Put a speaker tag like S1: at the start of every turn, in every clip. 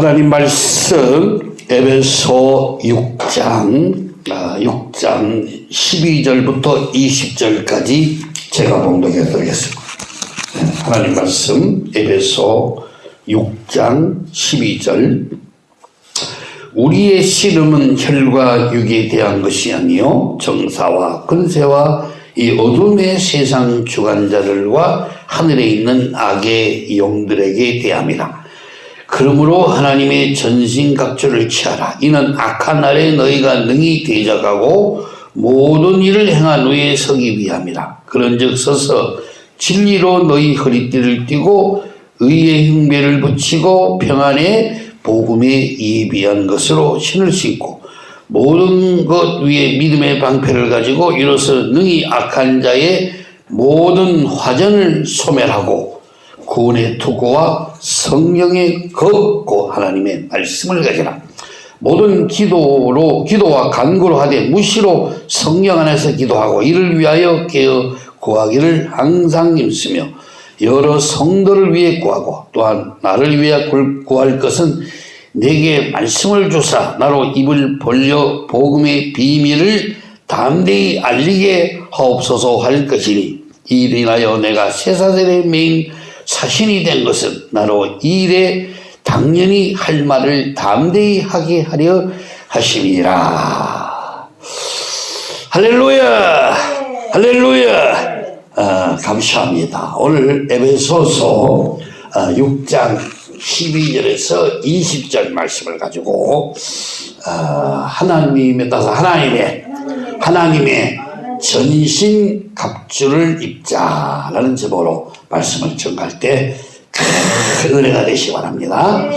S1: 하나님 말씀 에베소 6장 아, 6장 12절부터 20절까지 제가 봉독해 드리겠습니다. 네, 하나님 말씀 에베소 6장 12절 우리의 씨름은 혈과 육에 대한 것이 아니요 정사와 근세와 이 어둠의 세상 주관자들과 하늘에 있는 악의 영들에게 대함이라. 그러므로 하나님의 전신갑주를 취하라. 이는 악한 날에 너희가 능히 대적하고 모든 일을 행한 후에 서기 위함이라. 그런즉 서서 진리로 너희 허리띠를 띠고 의의 흉배를 붙이고 평안의 복음에 예비한 것으로 신을 신고 모든 것 위에 믿음의 방패를 가지고 이로써 능히 악한 자의 모든 화전을 소멸하고 구원의 투구와 성령의 걷고 하나님의 말씀을 가지라. 모든 기도로 기도와 간구로 하되 무시로 성령 안에서 기도하고 이를 위하여 깨어 구하기를 항상 힘쓰며 여러 성도를 위해 구하고 또한 나를 위해 구할 것은 내게 말씀을 주사 나로 입을 벌려 복음의 비밀을 담대히 알리게 하옵소서 할 것이니 이를 인하여 내가 쇠사슬의 메인 사신이 된 것은 나로 이 일에 당연히 할 말을 담대히 하게 하려 하심이라. 할렐루야! 할렐루야! 아, 감사합니다. 오늘 에베소서 아, 6장 12절에서 20절 말씀을 가지고 어, 하나님에 따라서 하나님의 하나님의 전신 갑주를 입자라는 제목으로 말씀을 전할 때 큰 은혜가 되시기 바랍니다.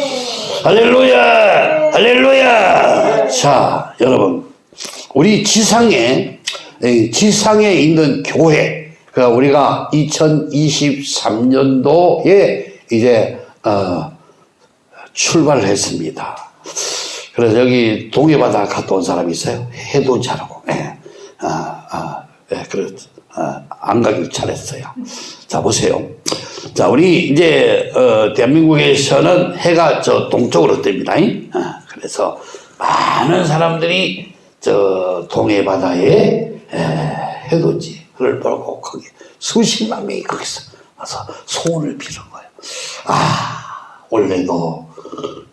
S1: 할렐루야, 할렐루야. 자, 여러분, 우리 지상에 지상에 있는 교회, 그러니까 우리가 2023년도에 이제 어, 출발을 했습니다. 그래서 여기 동해바다 갔다 온 사람이 있어요. 해도 잘하고, 예. 아, 아, 예, 그래, 아, 안 가길 잘했어요. 자, 보세요. 자, 우리 이제, 어, 대한민국에서는 해가 저 동쪽으로 뜹니다. 아, 그래서 많은 사람들이 저 동해바다에 에, 해돋이 를 보고 거기 수십만 명이 거기서 와서 소원을 비는 거예요. 아, 원래도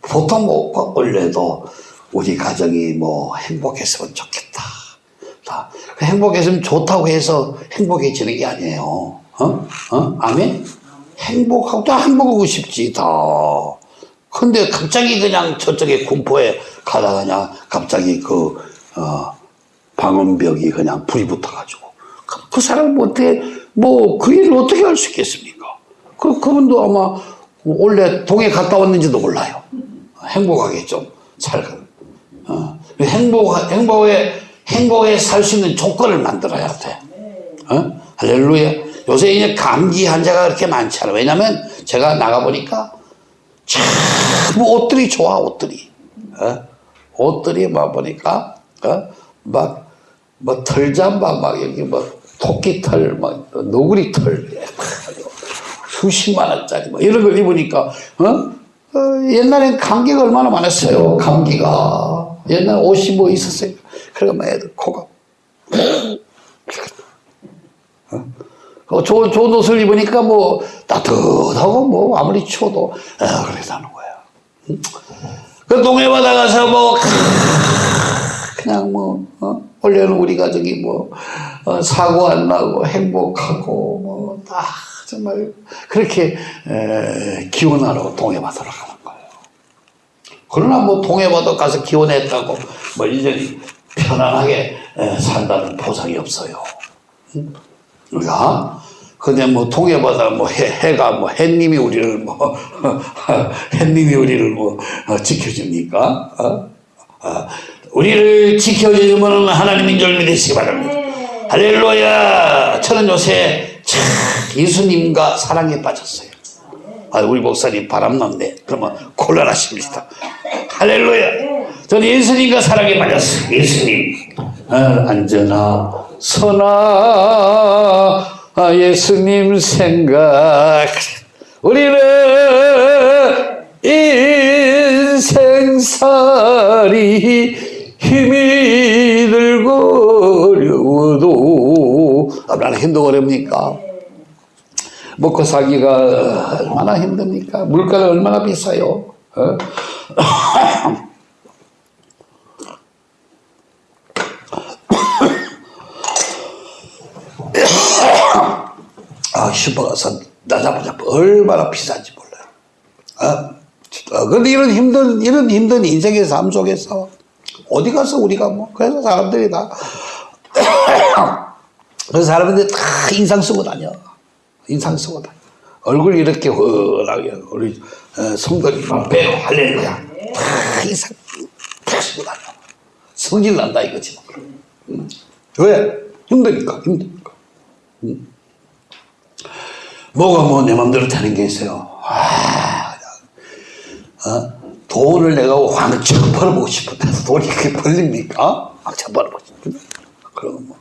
S1: 보통 뭐 원래도 우리 가정이 뭐 행복했으면 좋겠다. 다그 행복했으면 좋다고 해서 행복해지는 게 아니에요. 어? 어? 아멘? 행복하고 다 행복하고 싶지 다. 근데 갑자기 그냥 저쪽에 군포에 가다가 그냥 갑자기 그 어, 방음벽이 그냥 불이 붙어가지고 그, 그 사람 어떻게 뭐 그 일을 어떻게 할 수 있겠습니까? 그 그분도 아마 원래 동해 갔다 왔는지도 몰라요. 행복하게 좀 살고. 어. 행복, 행복에, 행복에 살 수 있는 조건을 만들어야 돼. 어? 할렐루야. 요새 이제 감기 환자가 그렇게 많지 않아. 왜냐면 제가 나가보니까 참 옷들이 좋아, 옷들이. 어? 옷들이 막 보니까, 어? 막, 뭐 털잠바, 막 여기 뭐 토끼 털, 막 노구리 털. 수십만 원짜리 뭐 이런 걸 입으니까 어? 어 옛날엔 감기가 얼마나 많았어요 감기가 옛날 옷이 뭐 있었어요 그러니까 애들 코가 어? 어? 좋은, 좋은 옷을 입으니까 뭐 따뜻하고 뭐 아무리 추워도 아, 그래서 는 거야 응? 그 동해 바다 가서 뭐 그냥 뭐 어? 원래는 우리 가족이 뭐 어, 사고 안 나고 행복하고 뭐 다 정말 그렇게 에, 기원하러 동해 바다로 가는 거예요. 그러나 뭐 동해 바다 가서 기원했다고 뭐 이제 편안하게 에, 산다는 보장이 없어요. 우리가 근데 뭐 동해바다 뭐 해, 해가 뭐 해님이 우리를 뭐 해님이 우리를 뭐 어, 지켜줍니까? 어? 어, 우리를 지켜주면 하나님인 줄 믿으시기 바랍니다. 할렐루야! 저는 요새 참 예수님과 사랑에 빠졌어요. 아, 우리 목사님 바람났네. 그러면 곤란하십니다. 할렐루야. 저는 예수님과 사랑에 빠졌어요. 예수님. 아, 안전하, 선하, 아, 예수님 생각. 우리는 인생을 병살이 힘이 들고 어려워도 얼마나 힘도 어렵니까? 먹고 살기가 얼마나 힘듭니까? 물가가 얼마나 비싸요? 어? 아, 슈퍼 가서 나자마자 얼마나 비싼지 몰라요. 어? 어, 근데 이런 힘든, 이런 힘든 인생의 삶 속에서 어디 가서 우리가 뭐, 그래서 사람들이 다, 그래서 사람들이 다 인상 쓰고 다녀. 인상 쓰고 다녀. 얼굴 이렇게 훤하게, 우리 어, 성도님 막 배로 할렐루야. 다 인상 다 쓰고 다녀. 성질 난다 이거지. 음. 왜? 힘드니까, 힘드니까. 음. 뭐가 뭐 내 맘대로 되는 게 있어요. 아, 어? 돈을 내가 왕창 벌어보고 싶은데 돈이 그렇게 벌립니까? 왕창 벌어보고 싶은데. 그러면 뭐,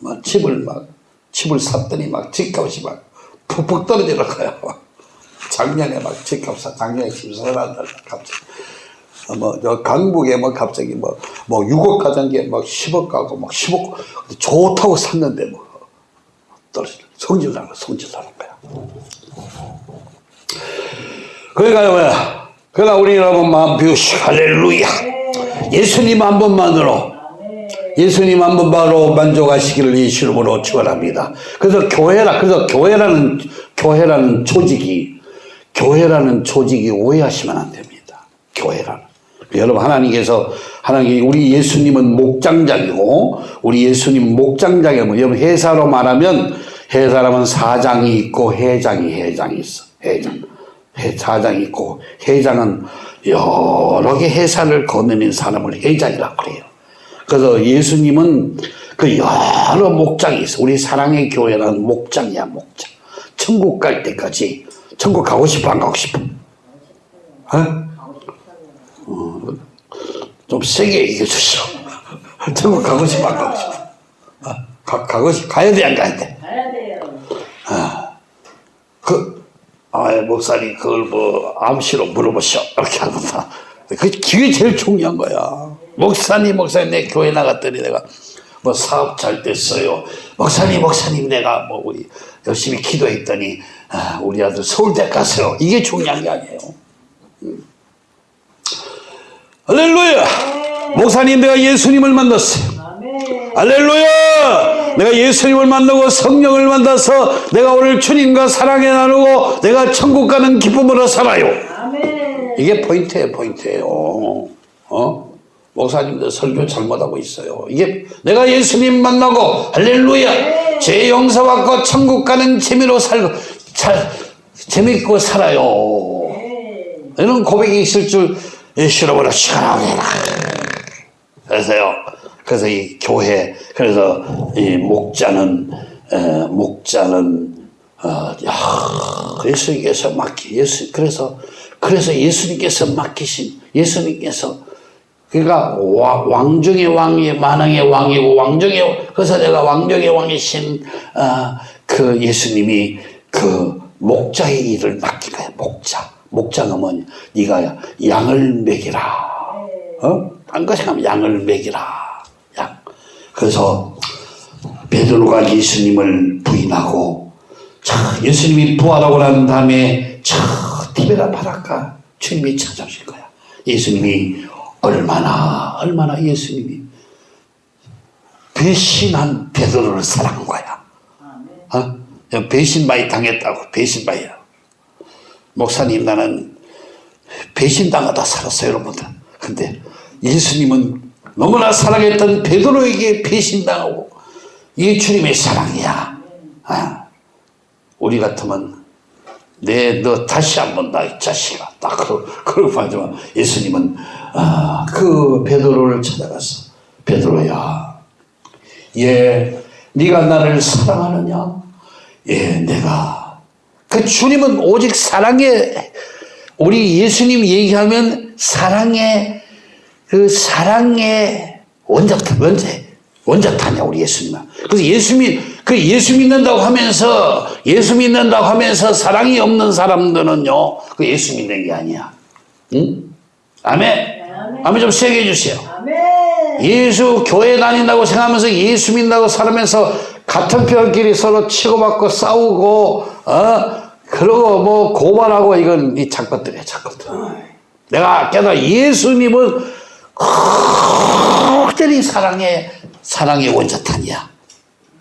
S1: 막 집을 막, 집을 샀더니 막 집값이 막 푹푹 떨어지는 거야. 작년에 막 집값, 작년에 집 사놨다, 갑자기. 어, 뭐, 저 강북에 뭐 갑자기 뭐, 뭐 6억 가던 게막 10억 가고 막 10억, 좋다고 샀는데 뭐, 떨어져. 성질 나는 거야. 그러니까 뭐야. 그러나 우리 여러분 마음 비우시고 할렐루야. 예수님 한 번만으로 예수님 한 번만으로 만족하시기를 예수 이름으로 축원합니다. 그래서 교회라 그래서 교회라는 교회라는 조직이 교회라는 조직이 오해하시면 안 됩니다. 교회라는 여러분 하나님께서 하나님 우리 예수님은 목장장이고 우리 예수님 목장장이고 여러분 회사로 말하면 회사라면 사장이 있고 회장이 회장이 있어 회장 회사장이 있고 회장은 여러 개 회사를 거느린 사람을 회장이라고 그래요. 그래서 예수님은 그 여러 목장이 있어. 우리 사랑의 교회라는 목장이야, 목장. 천국 갈 때까지 천국 가고 싶어, 안 가고 싶어? 어? 어, 좀 세게 얘기해 주시오. 천국 가고 싶어, 안 가고 싶어? 어? 가, 가고 싶, 가야 돼, 안 가야 돼?
S2: 가야 돼 요.
S1: 그, 아, 목사님, 그걸 뭐, 암시로 물어보시오. 이렇게 하는다. 그, 그게 제일 중요한 거야. 목사님, 목사님, 내 교회 나갔더니 내가 뭐 사업 잘 됐어요. 목사님, 목사님, 내가 뭐 우리 열심히 기도했더니, 아, 우리 아들 서울대 갔어요. 이게 중요한 게 아니에요. 음. 할렐루야! 목사님, 내가 예수님을 만났어요. 할렐루야! 내가 예수님을 만나고 성령을 만나서 내가 오늘 주님과 사랑에 나누고 내가 천국 가는 기쁨으로 살아요.
S2: 아멘.
S1: 이게 포인트예요, 포인트예요. 어? 목사님들 설교 잘못하고 있어요. 이게 내가 예수님 만나고 할렐루야! 죄 용서 받고 천국 가는 재미로 살고 잘 재밌고 살아요. 이런 고백이 있을 줄 예수로보다 시원하게 그래서요. 그래서 이 교회 그래서 이 목자는 에, 목자는 어, 야, 예수님께서 맡기 예수 그래서 그래서 예수님께서 맡기신 예수님께서 그러니까 와- 왕중의 왕이 만왕의 왕이고 왕중의 그래서 내가 왕중의 왕이신 어, 그 예수님이 그 목자의 일을 맡긴 거야 목자. 목자가 뭐냐? 네가 양을 먹이라. 어? 딴 것이 하면 양을 먹이라. 양 그래서 베드로가 예수님을 부인하고 자 예수님이 부활하고 난 다음에 저 티베라 바라카 주님이 찾아오실 거야. 예수님이 얼마나 얼마나 예수님이 배신한 베드로를 사랑한 거야. 어? 배신 많이 당했다고 배신 많이. 목사님 나는 배신당하다 살았어요 여러분들. 근데 예수님은 너무나 사랑했던 베드로에게 배신당하고 이게 주님의 사랑이야. 아, 우리 같으면 내너 다시 한 번 나 이 자식아 딱 그러, 그러고 하지만 예수님은 아, 그 베드로를 찾아가서 베드로야 예 네가 나를 사랑하느냐? 예 내가. 그 주님은 오직 사랑의 우리 예수님 얘기하면 사랑의 그 사랑의 원자탄 원제 원자탄이야 우리 예수님은. 그래서 예수님 그 예수 믿는다고 하면서 예수 믿는다고 하면서 사랑이 없는 사람들은요 그 예수 믿는 게 아니야. 응? 아멘? 아멘. 좀 세게 해주세요. 예수 교회 다닌다고 생각하면서 예수 믿는다고 살면서 같은 편끼리 서로 치고받고 싸우고 어? 그러고 뭐 고발하고 이건 이 작것들이야 작것들. 내가 깨달아 예수님은 그들이 사랑의 사랑의 원자탄이야.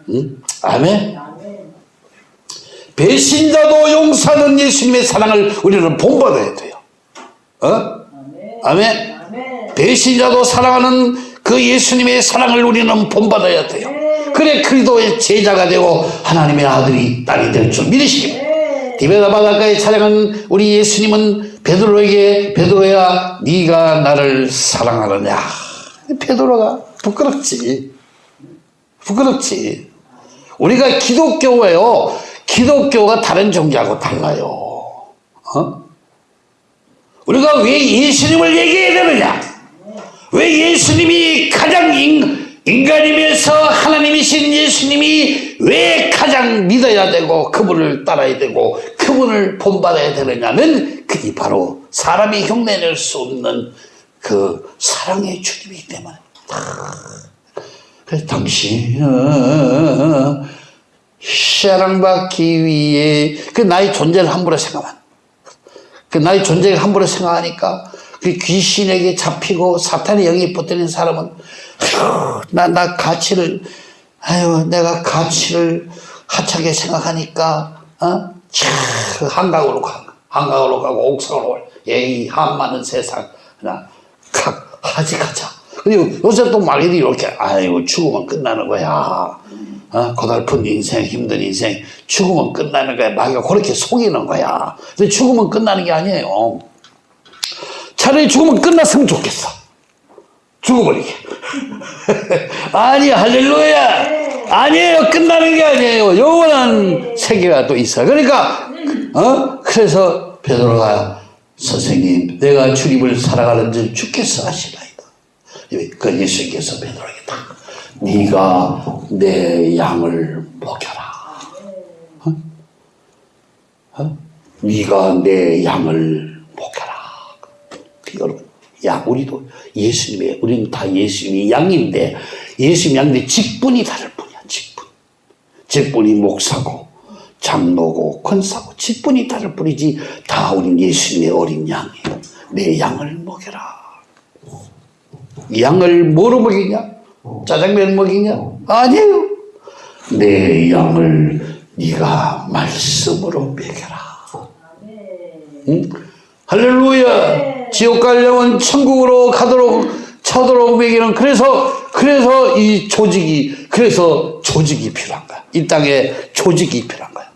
S1: 응? 아멘. 배신자도 용서하는 예수님의 사랑을 우리는 본받아야 돼요. 어?
S2: 아멘.
S1: 배신자도 사랑하는 그 예수님의 사랑을 우리는 본받아야 돼요. 그래 그리스도의 제자가 되고 하나님의 아들이 딸이 될 줄 믿으시기. 디베다 바닷가에 촬영한 우리 예수님은 베드로에게 베드로야 네가 나를 사랑하느냐? 베드로가 부끄럽지. 부끄럽지. 우리가 기독교예요. 기독교가 다른 종교하고 달라요. 어? 우리가 왜 예수님을 얘기해야 되느냐? 왜 예수님이 가장 인, 인간이면서 하나님이신 예수님이 왜 가장 믿어야 되고 그분을 따라야 되고 그분을 본받아야 되느냐는 그게 바로 사람이 흉내낼 수 없는 그 사랑의 주님이기 때문에. 당신은 사랑받기 위해 그 나의 존재를 함부로 생각하면 그 나의 존재를 함부로 생각하니까 그 귀신에게 잡히고 사탄의 영이 붙들린 사람은 아휴, 나, 나 가치를 아유 내가 가치를 하찮게 생각하니까 어? 차, 한강으로 가 한강으로 가고 옥상으로 가. 예이 한 많은 세상 나 가, 하지 가자 근데 요새 또 말이 이렇게 아이고 죽으면 끝나는 거야 어? 고달픈 인생 힘든 인생 죽으면 끝나는 거야 마귀가 그렇게 속이는 거야 근데 죽으면 끝나는 게 아니에요 차라리 죽으면 끝났으면 좋겠어. 죽어버리게. 아니, 할렐루야. 아니에요. 끝나는 게 아니에요. 영원한 세계가 또 있어요. 그러니까, 어? 그래서 베드로가 선생님, 내가 주님을 사랑하는 줄 주께서 아시나이다. 그 예수님께서 베드로에게 딱, 네가 내 양을 먹여라. 어? 어? 네가 내 양을 먹여라. 여러분, 야, 우리도 예수님의, 우리는 다 예수님의 양인데, 예수님 양인데 직분이 다를 뿐이야, 직분. 직분이 목사고, 장로고, 권사고, 직분이 다를 뿐이지, 다 우린 예수님의 어린 양이에요. 내 양을 먹여라. 양을 뭐로 먹이냐? 짜장면 먹이냐? 아니에요. 내 양을 네가 말씀으로 먹여라. 응? 할렐루야. 지옥 가려면 천국으로 가도록 차도록 먹이는 그래서 그래서 이 조직이 그래서 조직이 필요한 거야. 이 땅에 조직이 필요한 거야.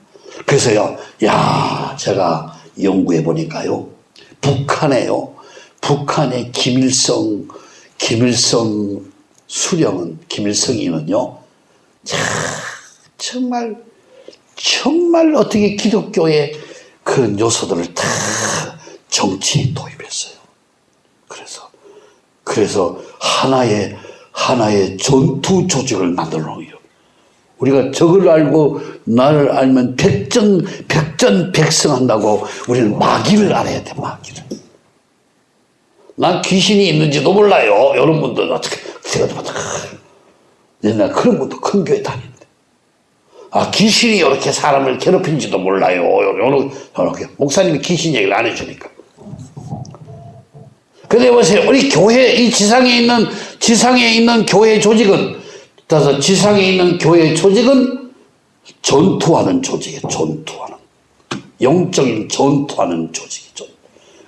S1: 그래서요. 야, 제가 연구해 보니까요. 북한에요. 북한의 김일성 김일성 수령은 김일성이는요. 참 정말 정말 어떻게 기독교의 그런 요소들을 다 정치에 도입했어요. 그래서 그래서 하나의 하나의 전투 조직을 만들어 놓요. 우리가 적을 알고 나를 알면 백전 백전 백승한다고 우리는 마귀를 알아야 돼 마귀를. 난 귀신이 있는지도 몰라요. 여러분들 어떻게 제가 봤다. 옛날 그런 분도 큰 교회 다니는데. 아 귀신이 이렇게 사람을 괴롭힌지도 몰라요. 요렇게, 요렇게 목사님이 귀신 얘기를 안 해주니까. 근데 보세요. 우리 교회, 이 지상에 있는, 지상에 있는 교회 조직은, 따라서 지상에 있는 교회 조직은 전투하는 조직이에요. 전투하는. 영적인 전투하는 조직이죠.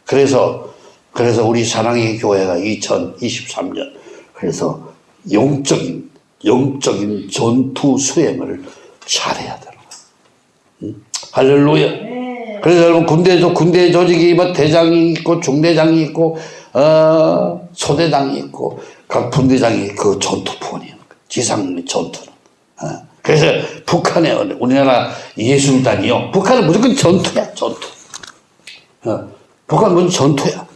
S1: 그래서, 그래서 우리 사랑의 교회가 2023년, 그래서 영적인, 영적인 전투 수행을 잘해야 되는 거예요. 응? 할렐루야. 그래서 여러분 군대도 군대 조직이 뭐 대장이 있고 중대장이 있고 어 소대장이 있고 각 분대장이 그 전투폰이에요. 지상 전투는. 어. 그래서 북한에 우리나라 예술단이요. 북한은 무조건 전투야 전투. 어. 북한 은 전투야.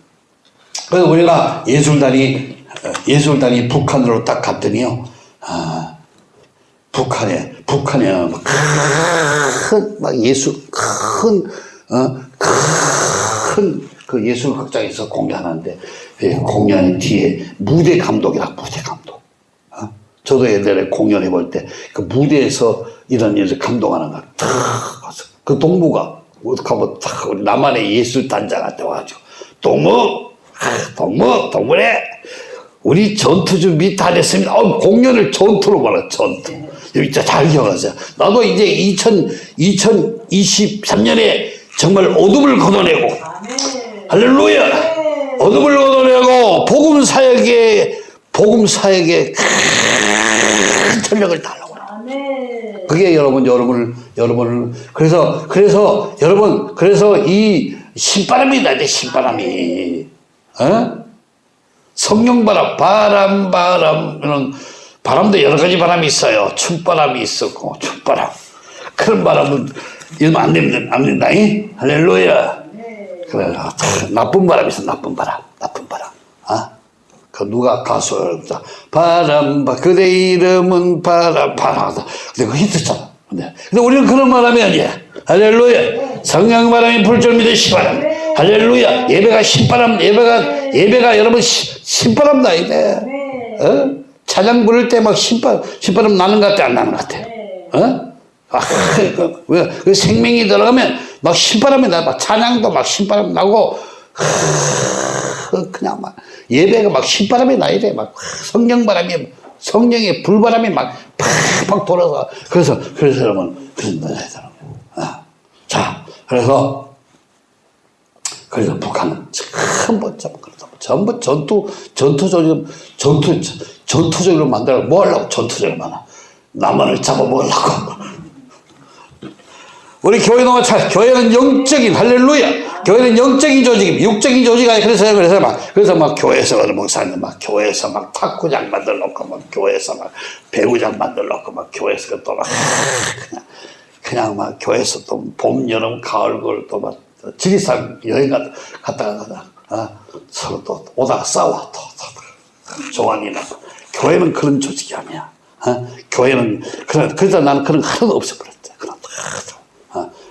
S1: 그래서 우리가 예술단이 어, 예술단이 북한으로 딱 갔더니요. 아, 북한에 북한에 큰막 예수 큰 어, 큰 그 예술극장에서 공연하는데 예, 공연 뒤에 무대 감독이라 무대 감독. 어? 저도 옛날에 공연해 볼 때 그 무대에서 이런 일을 감독하는 거, 탁, 와서 그 동무가 어떻게 하면 탁 우리 나만의 예술 단장한테 와가지고 동무, 아, 동무, 동무래. 우리 전투 준비 다 됐습니다. 어, 공연을 전투로 말해, 전투. 진짜 잘 기억하세요. 나도 이제 2000, 2023년에 정말 어둠을 걷어내고, 할렐루야! 어둠을 걷어내고, 복음 사역에, 복음 사역에 큰 전력을 달라고.
S2: 아멘.
S1: 그게 여러분, 여러분을, 여러분을, 그래서, 그래서, 여러분, 그래서 이 신바람이 나대, 신바람이. 어? 성령바람, 바람, 바람, 이런 바람도 여러 가지 바람이 있어요. 춤바람이 있었고, 춤바람. 그런 바람은 이러면 안 됩니다. 안 된다. 잉? 할렐루야. 그래, 나쁜 바람이 있어, 나쁜 바람. 나쁜 바람. 아? 그 누가 가수, 바람, 바, 그대 이름은 바람, 바람. 근데 그거 히트잖아. 근데, 근데 우리는 그런 바람이 아니야. 할렐루야. 성령 바람이 불줄 믿으시 바람. 할렐루야. 예배가 신바람, 예배가, 예배가 여러분 신- 신바람 나이네. 어? 찬양 부를 때 막 신바람, 신바람 나는 것 같아, 안 나는 것 같아? 어? 아, 그, 왜, 그 생명이 들어가면 막 신바람이 나, 막 찬양도 막 신바람 나고, 하, 그냥 막 예배가 막 신바람이 나야 돼. 막 성령 바람이, 성령의 불바람이 막 팍팍 돌아서. 그래서, 그래서 나야 되는 거예요. 어. 자, 그래서, 그래서 북한은 전부 전부 전투 전투적으로 전투 전투적으로 만들어 뭐 하려고 전투적으로 만아 남한을 잡아 먹으려고 우리 교회는 참 교회는 영적인 할렐루야 교회는 영적인 조직입니다 육적인 조직이 아니 그래서 그래서 막 그래서 막 교회에서 목사님 막 교회에서 막 탁구장 만들어 놓고 막 교회에서 막 배구장 만들어 놓고 막 교회에서 또막 그냥 그냥 막 교회에서 또 봄, 여름, 가을, 겨울 또막 지리산 여행 갔- 갔다가 가다 어? 서로 또 오다가 싸워 또, 또 조안이나 교회는 그런 조직이 아니야. 어? 교회는 그래서 나는 그런 거 하나도 없어버렸대. 그런?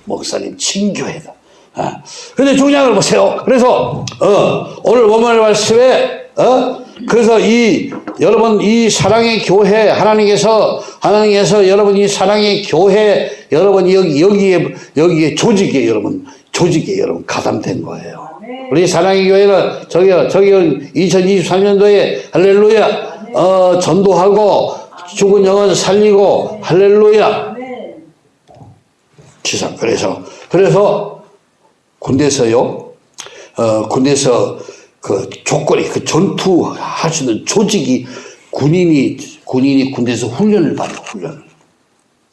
S1: 목사님 친교회다. 어? 근데 걸 보세요. 그래서 어, 오늘 원말 말씀에 어? 그래서 이 여러분 이 사랑의 교회 하나님께서 하나님께서 여러분 이 사랑의 교회 여러분 여기 여기에 여기에 조직에 여러분 조직에 여러분 가담된 거예요. 우리 사랑의 교회는 저기요 저기요 2023년도에 할렐루야 어 전도하고 죽은 영혼 살리고 할렐루야. 지상 그래서 그래서 군대에서요 어 군대에서 그 조건이 그 전투할 수 있는 조직이 군인이 군인이 군대에서 훈련을 받아요 훈련을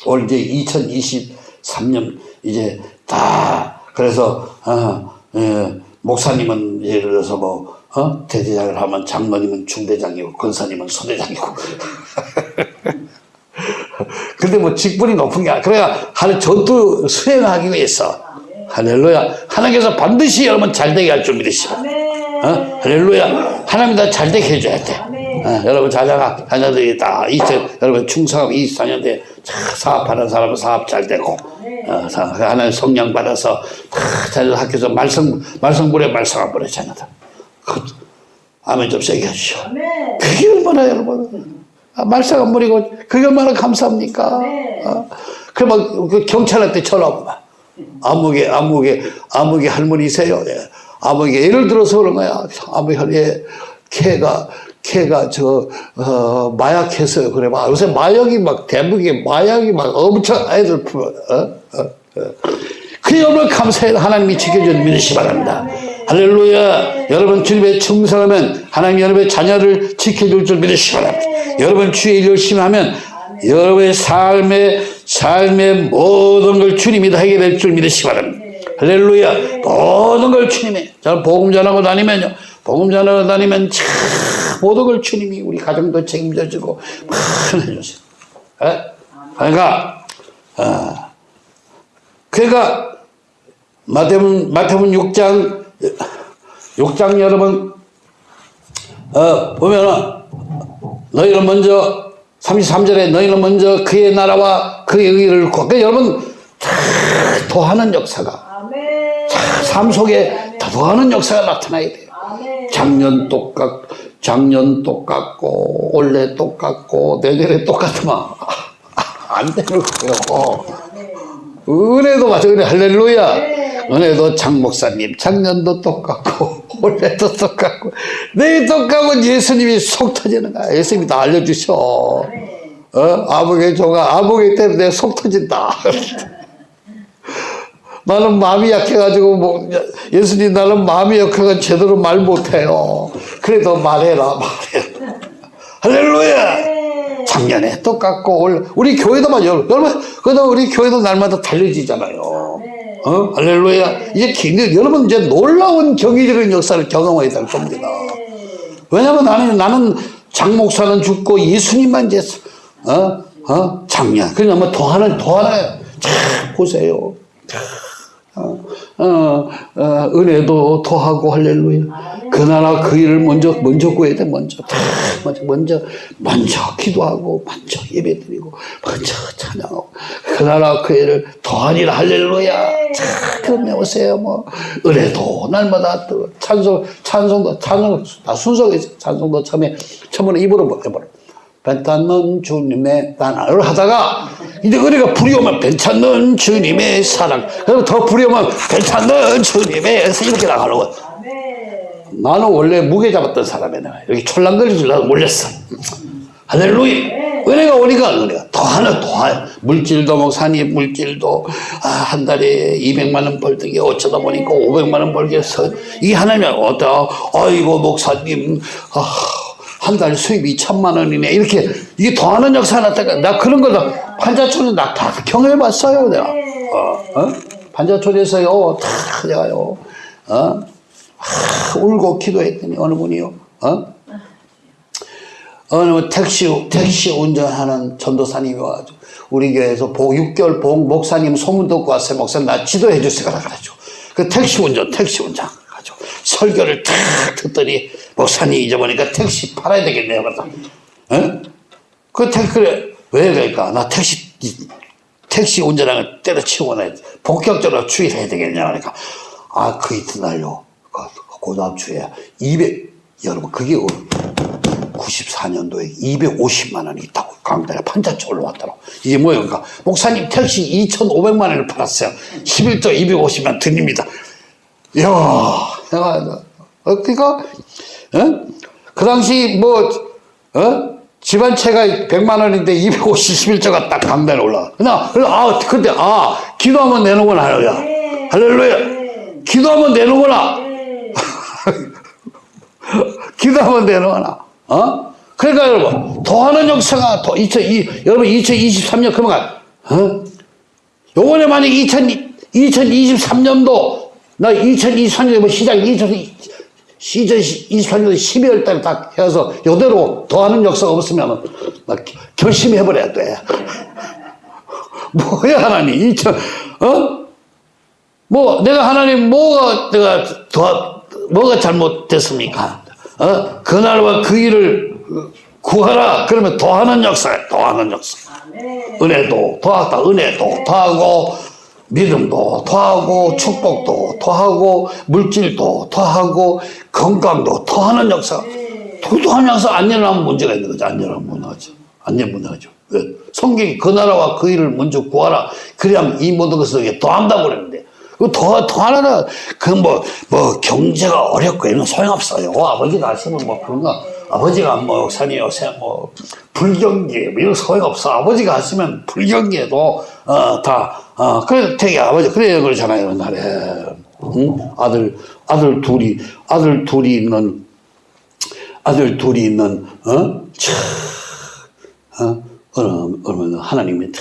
S1: 올 이제 2023년 이제 다 그래서 어, 예, 목사님은 예를 들어서 뭐 어? 대대장을 하면 장로님은 중대장이고 권사님은 소대장이고 근데 뭐 직분이 높은 게 아니라 그래야 하는 전투 수행하기 위해서. 할렐루야. 하나님께서 반드시 여러분 잘되게 할줄
S2: 아멘.
S1: 어? 할렐루야. 하나님 다 잘되게 해줘야 돼. 어, 여러분 자녀가 자녀들이 다 이제 여러분 충성하고 24년도에 사업하는 사람은 사업 잘 되고 어, 사- 하나님 성령 받아서 다 자녀들 학교에서 말씀 말씀불에 말씀을 보내 자녀들. 그, 아멘 좀 세게
S2: 아멘.
S1: 그게 얼마나 여러분. 아, 안 부리고 그게 얼마나 감사합니까?
S2: 네.
S1: 어? 그래 막그 경찰한테 전화 오고 막 아무개 아무개 아무개 할머니세요? 예. 아무개 예를 들어서 그런 거야. 아무개 예. 걔가 걔가 저 어, 마약했어요. 그래 막 요새 마약이 막 대북에 마약이 막 엄청 애들 풀어. 어? 어? 어. 그게 얼마나 감사해요. 하나님이 지켜주는 믿으시 바랍니다. 할렐루야. 여러분 주님의 충성하면 하나님 여러분의 자녀를 지켜줄 줄 믿으시 바랍니다. 여러분 주의 일 열심히 하면 여러분의 삶의 삶의 모든 걸 주님이 다 해결할 줄 믿으시 바랍니다. 할렐루야. 모든 걸 주님이. 저 복음 전하고 다니면요. 복음 전하고 다니면 참 모든 걸 주님이 우리 가정도 책임져 주고 많은 해주세요. 예? 그러니까 어, 그러니까 마태복음 마태복음 6장 6장 여러분 어 보면은 너희는 먼저 33절에 너희는 먼저 그의 나라와 그의 의를 구하 그 여러분 다 도하는 역사가. 삶 속에 다 더하는 역사가 나타나야 돼요. 작년 똑같, 작년 똑같고, 올해 똑같고, 내년에 똑같으면 안 되는 거예요. 은혜도 마찬 은혜 할렐루야.
S2: 네.
S1: 은혜도 장 목사님 작년도 똑같고 올해도 똑같고 내일 똑같고 예수님이 속 터지는 거야. 예수님이 다 알려주셔.
S2: 아멘.
S1: 어? 아버게 조가 아버게 때문에 속 터진다. 나는 마음이 약해가지고 뭐 예수님 나는 마음이 약해가 제대로 말 못해요. 그래도 말해라 말해. 할렐루야.
S2: 네.
S1: 작년에 똑같고 올 우리 교회도 마요 여러분 그래도 우리 교회도 날마다 달려지잖아요.
S2: 네.
S1: 어 할렐루야 이제 굉장히 여러분 이제 놀라운 경이적인 역사를 경험해야 될 겁니다.
S2: 네.
S1: 왜냐면 나는 나는 장 목사는 죽고 예수님만 이제 어 어 작년 그러니까 뭐 더하는 더하나 참 보세요. 어, 어, 어, 은혜도 더하고 할렐루야. 그 나라 그 일을 먼저 먼저 구해야 돼 먼저 다 먼저 먼저 먼저 기도하고 먼저 예배드리고 먼저 찬양하고 그 나라 그 일을 더하니라 할렐루야. 자, 그럼 오세요 뭐 은혜도 날마다 또 찬송 찬송도 찬송 다 순서가 있어 찬송도 처음에 처음에 입으로 뭐 해버려. 괜찮는 주님의 나를 하다가 이제 은혜가 불이 오면 괜찮는 주님의 사랑 그리고 더 불이 오면 괜찮는 주님의 이렇게
S2: 아멘.
S1: 나는 원래 무게 잡았던 사람이야. 여기 촐랑거리질라고 몰렸어. 할렐루야. 은혜가 오니까 은혜가 더하나 더하 물질도 목사님 물질도 아, 한 달에 200만 원 벌던 게 어쩌다 보니까 500만 원 해서 이 하나님이 어떠? 아이고 목사님. 아, 한 달 수입이 2천만 원이네 이렇게 이게 더하는 역사가 나타나 나 그런 거다 판자촌에 나 다 경험해봤어요 내가 어, 어? 판자촌에서요 다 내가요 어? 아, 울고 기도했더니 어느 분이요 어? 어느 분 택시 택시 운전하는 전도사님이 와가지고 우리 교회에서 복 6개월 복 목사님 소문 듣고 왔어요 목사님 나 지도해 주세요 그래가지고 그 택시 운전 택시 운전 설교를 탁 듣더니 목사님 잊어보니까 택시 팔아야 되겠네요. 그래서 어? 그 택시 그래 왜 그럴까? 나 택시 택시 운전하는 걸 때려치우고 나 본격적으로 추일해야 되겠냐 그러니까. 아 그 이튿날요? 그, 그 다음 주에. 200 여러분 그게 94년도에 250만 원이 있다고 강단에 판자치 올라왔더라고. 이게 뭐예요? 그러니까 목사님 택시 2,500만 원을 팔았어요. 11조 250만 드립니다. 이야 내가 어, 그러니까 어? 그 당시 뭐 어? 집안채가 100만 원인데 251조가 딱 강단에 올라가 그냥 그래서 아 근데 아 기도하면 내놓구나 할렐루야
S2: 네.
S1: 할렐루야 기도하면 내놓구나
S2: 네.
S1: 기도하면 되는구나. 어? 그러니까 여러분, 더하는 역사가 더, 2002, 여러분 2023년 그만 가. 어? 요번에 만약 2000, 2023년도, 나 2023년에 뭐 시작, 2000, 시즌 23년도 12월 달에 딱 해서 요대로 더하는 역사가 없으면 나 결심히 해버려야 돼. 뭐야, 하나님. 2000, 어? 뭐 내가 하나님 뭐가 내가 더 뭐가 잘못됐습니까? 어? 그날과 그 일을 구하라. 그러면 더하는 역사야. 더하는 역사. 은혜도 더하다. 은혜도 더하고 믿음도 더하고 축복도 더하고 물질도 더하고 건강도 더하는 역사. 도도한 역사 안 일어나면 문제가 있는 거죠. 안 일어나면 문화죠. 안 일어나면 문화죠. 왜? 성경이 그 나라와 그 일을 먼저 구하라. 그래야만 이 모든 것을 더한다고 그랬는데. 그 더, 더 하나는, 그 뭐, 뭐, 경제가 어렵고 이런 소용없어요. 아버지가 하시면 뭐 그런 거, 아버지가 뭐, 목사님 요새 뭐, 불경기, 뭐 이런 소용없어. 아버지가 하시면 불경기에도, 어, 다, 어, 그래, 되게 아버지, 그래야 그러잖아요, 옛날에. 응? 아들, 아들 둘이, 아들 둘이 있는, 아들 둘이 있는, 어? 참, 어? 어느, 어느 하나님이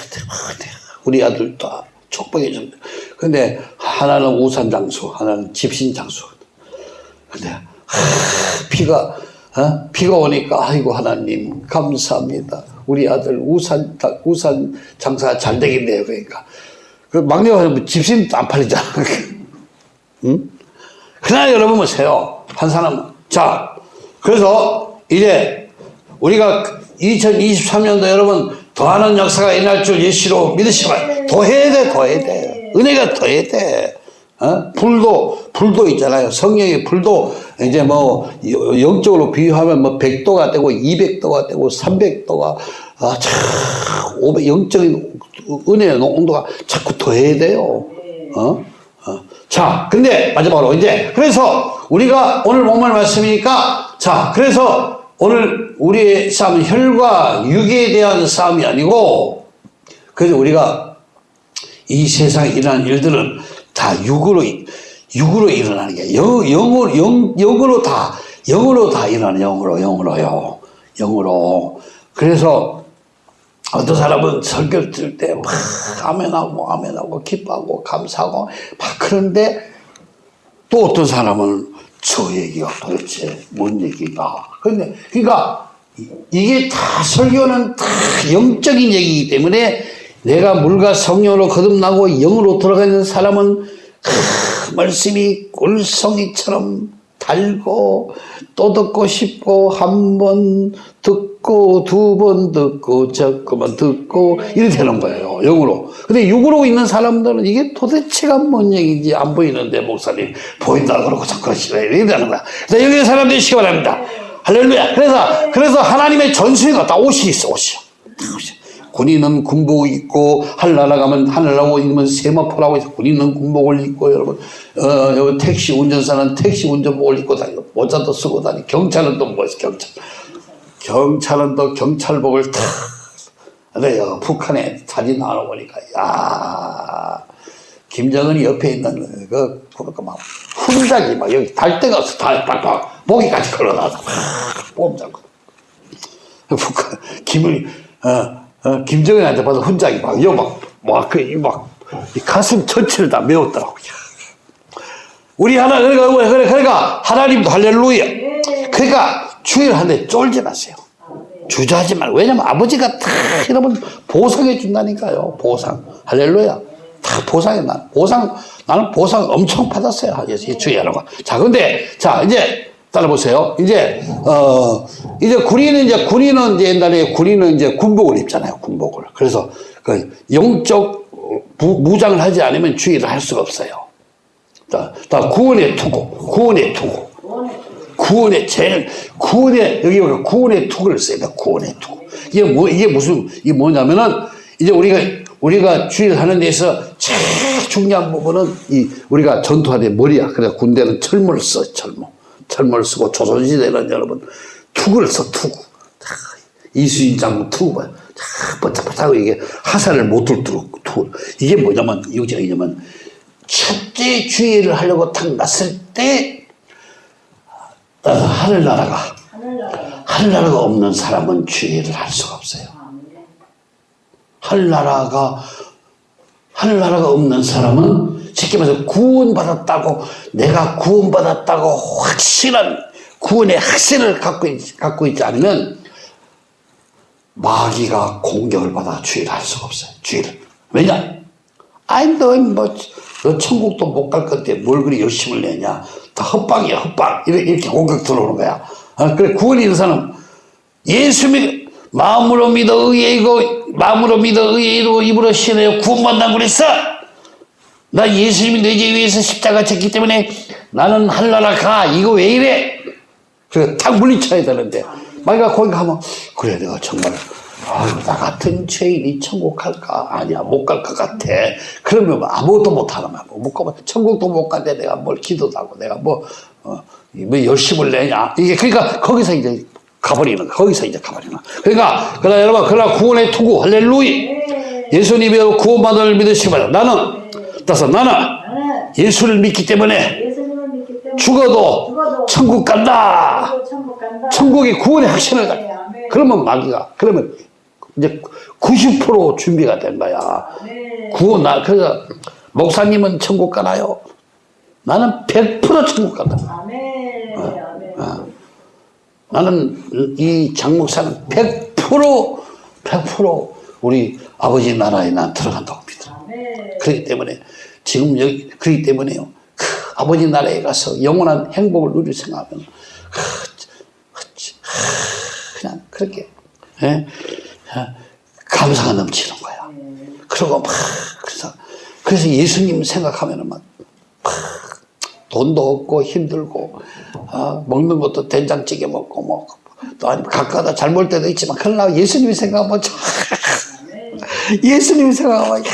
S1: 우리 아들 다 축복해 줍니다. 근데 하나는 우산 장수, 하나는 집신 장수. 근데 하, 비가 어? 비가 오니까 아이고 하나님 감사합니다. 우리 아들 우산 우산 장사 잘 되겠네요. 그러니까 그 막내가 뭐 집신 안 팔리잖아. 응? 그러나 여러분 보세요. 한 사람 자 그래서 이제 우리가 2023년도 여러분 더하는 역사가 일어날 줄 예시로 믿으시면 더해야 돼, 더해야 돼. 은혜가 더해야 돼. 어? 불도, 불도 있잖아요. 성령의 불도 이제 뭐 여- 영적으로 비유하면 뭐 100도가 되고 200도가 되고 300도가 아, 참, 500, 영적인 은혜의 온도가 자꾸 더해야 돼요. 어? 어. 자, 근데 마지막으로 이제 그래서 우리가 오늘 목말 말씀이니까 자, 그래서 오늘 우리의 싸움은 혈과 육에 대한 싸움이 아니고 그래서 우리가 이 세상에 일어나는 일들은 다 육으로 육으로 일어나는 게 영, 영으로 영, 영으로 다 영으로 다 일어나는 영으로 영으로요 영으로 그래서 어떤 사람은 설교를 들을 때 막 아멘하고 아멘하고 기뻐하고 감사하고 막 그런데 또 어떤 사람은 저 얘기가 도대체 뭔 얘기가. 그런데 그러니까 이- 이게 다 설교는 다 영적인 얘기이기 때문에 내가 물과 성령으로 거듭나고 영으로 들어가는 사람은 크, 말씀이 꿀송이처럼 달고 또 듣고 싶고 한 번 듣고 두 번 듣고 자꾸만 듣고 이렇게 되는 거예요 영으로. 근데 육으로 있는 사람들은 이게 도대체가 뭔 얘기인지 안 보이는데 목사님 보인다 그러고 자꾸 싫어요 이렇게 되는 거야. 그래서 여기 사람 되시기 바랍니다. 할렐루야. 그래서 그래서 하나님의 전수가 다. 옷이 있어 옷이요 다 옷이. 군인은 군복 입고 하늘나라 가면 하늘나라 옷 입으면 세마포라고 해서 군인은 군복을 입고 여러분 어 택시 운전사는 택시 운전복을 입고 다니고 모자도 쓰고 다니 경찰은 또 뭐였어 경찰? 경찰은 또 경찰복을 탁여 북한에 사진 나와 보니까. 야 김정은이 옆에 있는 그 보니까 막 훈장이 막 여기 달 데가 없어. 달 빡빡 목이까지 걸어놔서 뽐 잡고 북한 김을 어, 어, 김정은한테 봐서 훈장이 막 이거 막 막 그 막 가슴 전체를 다 메웠더라고. 야. 우리 하나 그러니까 그래 그러니까 하나님도 할렐루야. 그러니까 주일하는데 쫄지 마세요. 주저하지 말고 왜냐면 아버지가 다 여러분 보상해 준다니까요. 보상 할렐루야. 다 보상해 나 보상 나는 보상 엄청 받았어요. 이 주의하는 거. 자 근데 자 이제 따라보세요. 이제 어 이제 군인은 이제 군인은 이제 옛날에 군인은 이제 군복을 입잖아요. 군복을. 그래서 그 영적 무, 무장을 하지 않으면 주의를 할 수가 없어요. 다, 다 구원의 투구, 구원의 투구. 구원의 제일 구원의 여기 보면 구원의 투구를 써야 돼. 구원의 투구. 이게 뭐 이게 무슨 이게 뭐냐면은 이제 우리가 우리가 주의를 하는 데서 제일 중요한 부분은 이 우리가 전투하는 머리야. 그래서 군대는 철모를 써 철모. 철모를 쓰고 조선시대는 여러분 투구를 써 투구. 자, 이수인 장군 투구 봐요. 자, 번쩍번쩍하고 이게 하산을 못 들도록 투구. 이게 뭐냐면 이거냐면 첫째 주의를 하려고 탁 났을 때 어, 하늘나라가
S2: 하늘나라.
S1: 하늘나라가 없는 사람은 주의를 할 수가 없어요.
S2: 아멘.
S1: 하늘나라가 하늘나라가 없는 사람은 말해서 구원받았다고 내가 구원받았다고 확실한 구원의 확신을 갖고, 있, 갖고 있지 않으면 마귀가 공격을 받아 주의를 할 수가 없어요. 주의를. 왜냐? 아이 너뭐 너 천국도 못 갈 건데 뭘 그리 열심을 내냐? 다 헛방이야 헛방 이렇게, 이렇게 공격 들어오는 거야. 아, 그래 구원이 있는 사람 예수 믿 마음으로 믿어 의의고 마음으로 믿어 의의로 입으로 신하여 구원받는다고 그랬어. 나 예수님이 내 죄 위해서 십자가 졌기 때문에 나는 하늘나라 가. 이거 왜 이래? 그래 탁 물리쳐야 되는데 마귀가 거기 가면 그래 내가 정말 아유 나 같은 죄인이 천국 갈까? 아니야 못 갈 것 같아. 그러면 뭐 아무것도 못 하는 거야. 못 가면 천국도 못 간데 내가 뭘 기도도 하고 내가 뭐, 어, 뭐 열심을 내냐. 이게 그러니까 거기서 이제 가버리는 거야. 거기서 이제 가버리는 거야. 그러니까 그러나 여러분 그러나 구원의 투구 할렐루야. 예수님이 구원받을 믿으시기 바랍니다. 나는 따라서 나는
S2: 나는
S1: 예수를 믿기 때문에 죽어도
S2: 죽어도
S1: 천국 간다.
S2: 죽어도 천국 간다.
S1: 천국의 구원의 확신을 가.
S2: 네.
S1: 그러면 마귀가 그러면 이제 90% 준비가 된 거야.
S2: 네.
S1: 구원 나 그래서 목사님은 천국 가나요? 나는 100% 천국 간다.
S2: 아멘. 아멘.
S1: 나는 이 장목사는 100% 100% 우리 아버지 나라에 난 들어간다고. 그렇기 때문에 지금 여기 그렇기 때문에요. 그 아버지 나라에 가서 영원한 행복을 누릴 생각하면 그, 그냥 그렇게 예? 감사가 넘치는 거야. 그리고 막 그래서 그래서 예수님 생각하면은 막, 막 돈도 없고 힘들고 어, 먹는 것도 된장찌개 먹고 뭐 또 아니면 가까다 잘 먹을 때도 있지만 그러나 예수님이 생각하면 참 예수님이 생각하면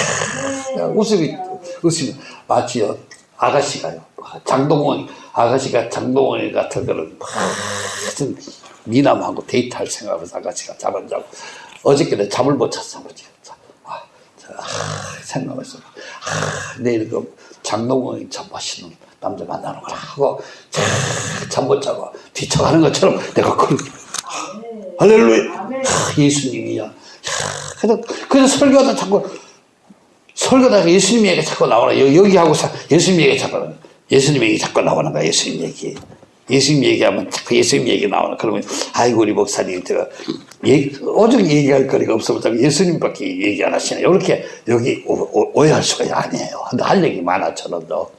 S1: 야, 웃음이 웃음이 마치요 아가씨가요. 장동원 아가씨가 장동원이 같은 그런 무슨 미남하고 데이트할 생각하면서 아가씨가 잠안 자고 어저께는 잠을 못 잤어 아, 저, 아, 생각했어 아, 내일 그 장동원이 참 멋있는 남자 만나는구나 하고 잠 못 자고 뒤쳐가는 것처럼 내가 그렇게. 할렐루야.
S2: 아,
S1: 예수님이야 야, 그래서, 그래서 설교하다 자꾸 설교다가 예수님 얘기 자꾸 나오나 여- 여기 하고 사- 예수님 얘기 자꾸 예수님 얘기 자꾸 나오는 거야 예수님 얘기. 예수님 얘기하면 자꾸 예수님 얘기 나오나 그러면 아이고 우리 목사님 제가 얘기, 오직 얘기할 거리가 자꾸 예수님밖에 얘기 안 하시네. 이렇게 여기 오, 오- 오해할 수가 아니에요. 할 얘기 많아 저는도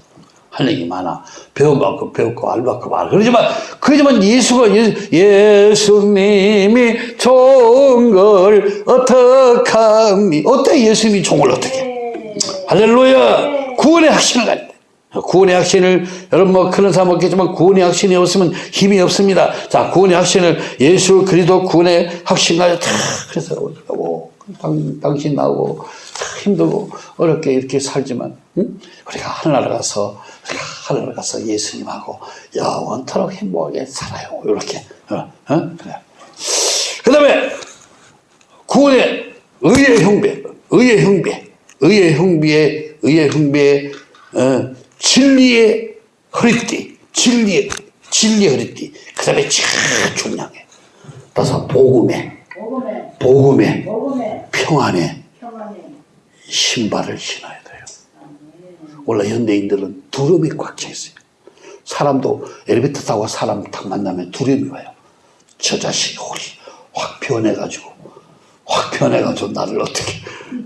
S1: 할 얘기 많아. 배운 만큼 배웠고 알 만큼 알 그러지만 그러지만 예수가 예, 예수님이 좋은 걸 어떡합니 어때? 예수님이 좋은 걸 어떻게?
S2: 네.
S1: 할렐루야. 구원의 확신을 가야 돼 구원의 확신을 여러분 뭐 그런 사람 없겠지만 구원의 확신이 없으면 힘이 없습니다. 자 구원의 확신을 예수 그리스도 구원의 확신 가져 다 그래서 하고 당, 당신 나오고 참 힘들고 어렵게 이렇게 살지만 응? 우리가 하늘나라 가서 하늘나라 가서 예수님하고 영원토록 행복하게 살아요 이렇게 어? 어? 그래 그 다음에 구원의 의의 형배, 의의 형배, 의의 형배의 의의 형배의 어, 진리의 허리띠, 진리의 진리의 허리띠. 그 다음에 제일 중요한 게 따서 복음의
S2: 복음에
S1: 복음의
S2: 복음에
S1: 평안의
S2: 평안에
S1: 신발을 신어야 돼요. 원래 현대인들은 두려움이 꽉 차 있어요. 사람도 엘리베이터 타고 사람 딱 만나면 두려움이 와요. 저 자식이 혹시 확 변해가지고 확 변해가지고 나를 어떻게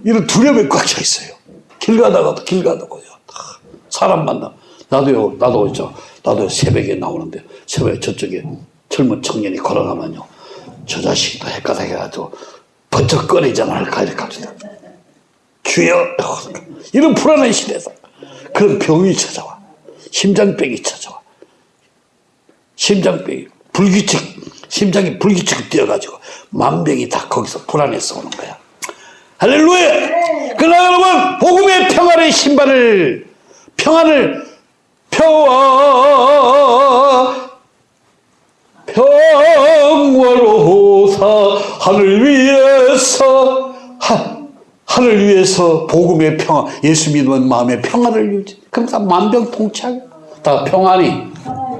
S1: 이런 두려움이 꽉 차 있어요. 길 가다가도 길 가다가요. 다 사람 만나 나도요 나도 있죠. 나도 새벽에 나오는데 새벽에 저쪽에 젊은 청년이 걸어가면요 저또 헷가닥 해가지고 번쩍 꺼내잖아 할까 이렇게 합니다. 주여 이런 불안한 시대에서 그런 병이 찾아와. 심장병이 찾아와. 심장병이 불규칙 심장이 불규칙 뛰어가지고 만병이 다 거기서 불안해서 오는 거야. 할렐루야! 그러나 여러분 복음의 평안의 신발을 평안을 평화 평화로 사 하늘 위에서 하, 하늘 위에서 복음의 평화 예수 믿으면 마음의 평안을 유지. 그럼 다 만병통치하게. 다 평안이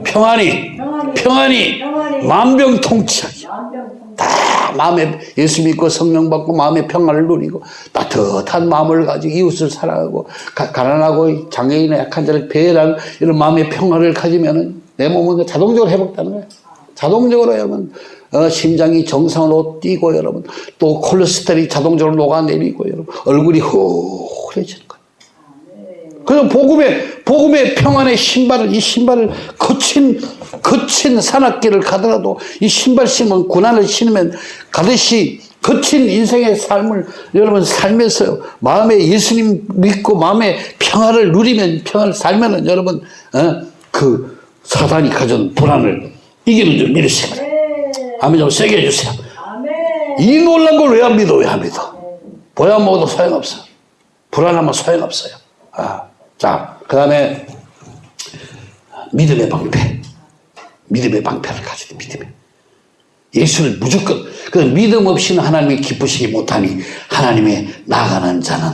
S1: 평안이 평안이 만병통치하게.
S2: 만병통
S1: 다 마음에 예수 믿고 성령 받고 마음의 평안을 누리고 따뜻한 마음을 가지고 이웃을 사랑하고 가, 가난하고 장애인의 약한 자를 배려하는 이런 마음의 평안을 가지면 은 내 몸은 자동적으로 회복되는 거예요. 자동적으로 여러분 어, 심장이 정상으로 뛰고 여러분 또 콜레스테롤이 자동적으로 녹아내리고 여러분 얼굴이 후해지는 거예요. 그래서 복음의 복음의 평안의 신발을 이 신발을 거친 거친 산악길을 가더라도 이 신발 신으면 고난을 신으면 가듯이 거친 인생의 삶을 여러분 살면서 마음에 예수님 믿고 마음에 평안을 누리면 평안을 살면은 여러분 어, 그 사단이 가져온 불안을 이기는 줄 믿으세요. 아멘 좀 세게 해주세요. 이 놀란 걸 왜 안 믿어? 왜 안 믿어? 보야 먹어도 소용없어. 불안하면 소용없어요. 아, 자, 그 다음에 믿음의 방패. 믿음의 방패를 가지고 믿음의. 예수를 무조건, 그 믿음 없이는 하나님이 기쁘시기 못하니 하나님의 나가는 자는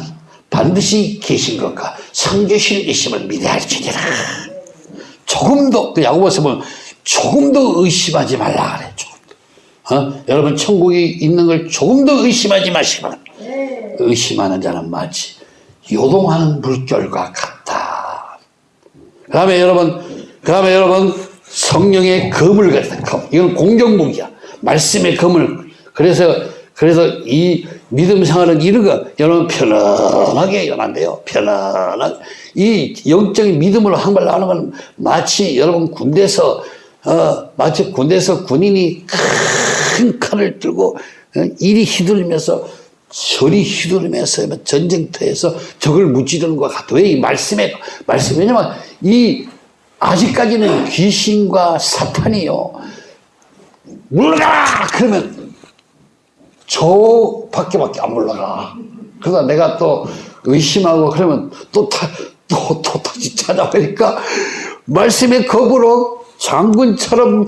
S1: 반드시 계신 것과 성교신 이심을 믿어야 할지니라. 조금도, 그 야고보서 보면 조금도 의심하지 말라 그래, 조금. 어? 여러분 천국이 있는 걸 조금도 의심하지 마시기 바랍니다. 의심하는 자는 마치 요동하는 물결과 같다. 그 다음에 여러분, 그 다음에 여러분 성령의 검을 가졌다. 검. 이건 공격무기야. 말씀의 검을. 그래서 그래서 이 믿음 생활은 이런 거 여러분 편안하게 돼요. 편안하게. 이 영적인 믿음으로 한발 나가는 건 마치 여러분 군대에서 어, 마치 군대에서 군인이 큰 칼을 들고 어, 이리 휘두르면서 저리 휘두르면서 전쟁터에서 적을 무찌르는 것 같아. 왜 이 말씀에 말씀 왜냐면 이 아직까지는 귀신과 사탄이요. 물러가라! 그러면 저 밖에밖에 안 물러가. 그러다 내가 또 의심하고 그러면 또 타, 또, 또 다시 찾아보니까 말씀의 겁으로 장군처럼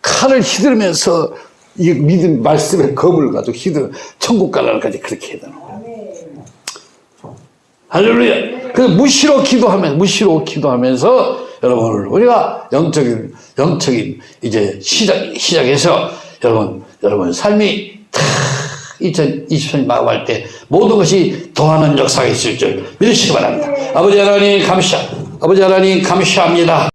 S1: 칼을 휘두르면서 이 믿음 말씀의 겁을 가지고 휘두르 천국 가라까지 그렇게 해야 되는 거예요. 할렐루야. 그 무시로 기도하면 무시로 기도하면서 여러분 우리가 영적인 영적인 이제 시작 시작해서 여러분 여러분 삶이 다 2023년 마감할 때 모든 것이 더하는 역사가 있을 줄 믿으시기 바랍니다. 아버지 하나님 감사 아버지 하나님 감사합니다.